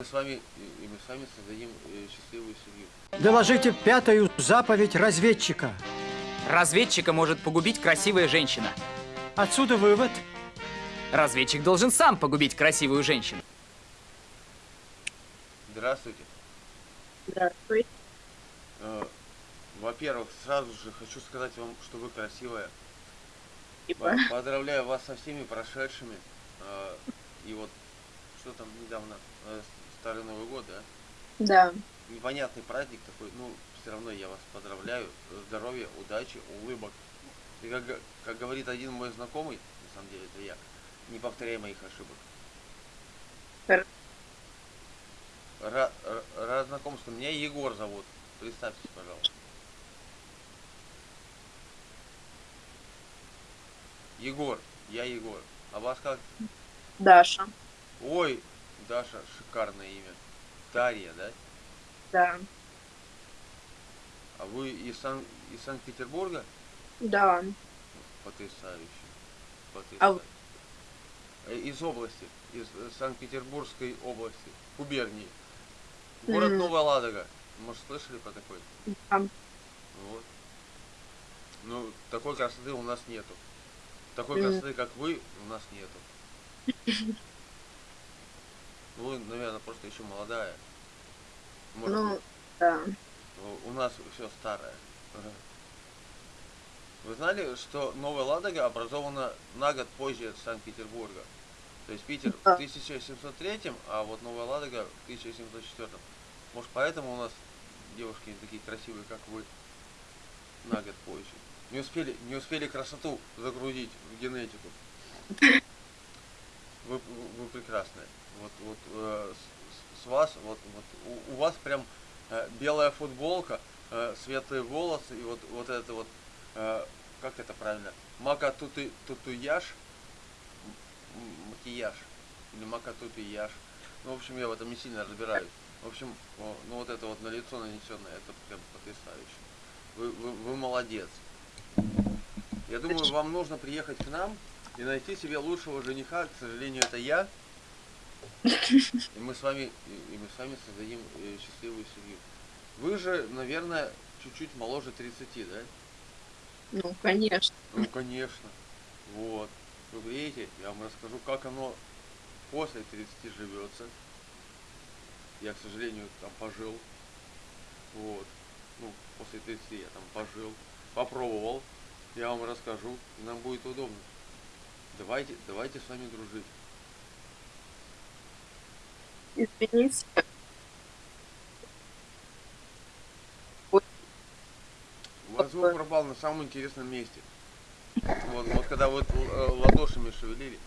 Мы с вами, и мы с вами создадим э, счастливую семью. Доложите пятую заповедь разведчика. Разведчика может погубить красивая женщина. Отсюда вывод. Разведчик должен сам погубить красивую женщину. Здравствуйте. Здравствуй. Э, Во-первых, сразу же хочу сказать вам, что вы красивая. Типа. По- Поздравляю вас со всеми прошедшими. Э, И вот, что там недавно, э, Старый Новый год, да? Да. Непонятный праздник такой, ну, все равно я вас поздравляю. Здоровья, удачи, улыбок. И как, как говорит один мой знакомый, на самом деле это я, не повторяй моих ошибок. Хор- Ра- ра- рад знакомству. Меня Егор зовут. Представьтесь, пожалуйста. Егор, я Егор. А вас как? Даша. Ой, Даша, шикарное имя. Дарья, да? Да. А вы из, Сан- из Санкт-Петербурга? Да. Потрясающе. А Потрясающе. Э, Из области, из э, Санкт-Петербургской области, губернии. Город Мгм. Новая Ладога. Может, слышали про такой? Да. Вот. Ну, такой красоты у нас нету. Такой Мгм. красоты, как вы, у нас нету. Ну, Вы, наверное, просто еще молодая. Может Ну, да. у- нас все старое. Вы знали, что Новая Ладога образована на год позже Санкт-Петербурга? То есть Питер в Да. 1703, а вот Новая Ладога в 1704. Может, поэтому у нас девушки не такие красивые, как вы, на год позже. Не успели, не успели красоту загрузить в генетику. Вы, вы прекрасные. Вот, вот э, с, с вас, вот, вот у, у вас прям э, белая футболка, э, светлые волосы и вот, вот это вот, э, как это правильно, мака тутуяж, макияж, или мака тутуяж. Ну, в общем, я в этом не сильно разбираюсь. В общем, ну вот это вот на лицо нанесенное, это прям потрясающе. Вы, вы, вы молодец. Я думаю, вам нужно приехать к нам и найти себе лучшего жениха. К сожалению, это я. И мы с вами, и, мы с вами создадим э, счастливую семью. Вы же, наверное, чуть-чуть моложе 30, да? Ну, конечно. Ну, конечно. Вот. Вы видите, я вам расскажу, как оно после 30 живется. Я, к сожалению, там пожил. Вот. Ну, после 30 я там пожил. Попробовал. Я вам расскажу, и нам будет удобно. Давайте, давайте с вами дружить. Извините. У вас звук пропал на самом интересном месте. Вот, вот когда вот э, ладошами шевелили.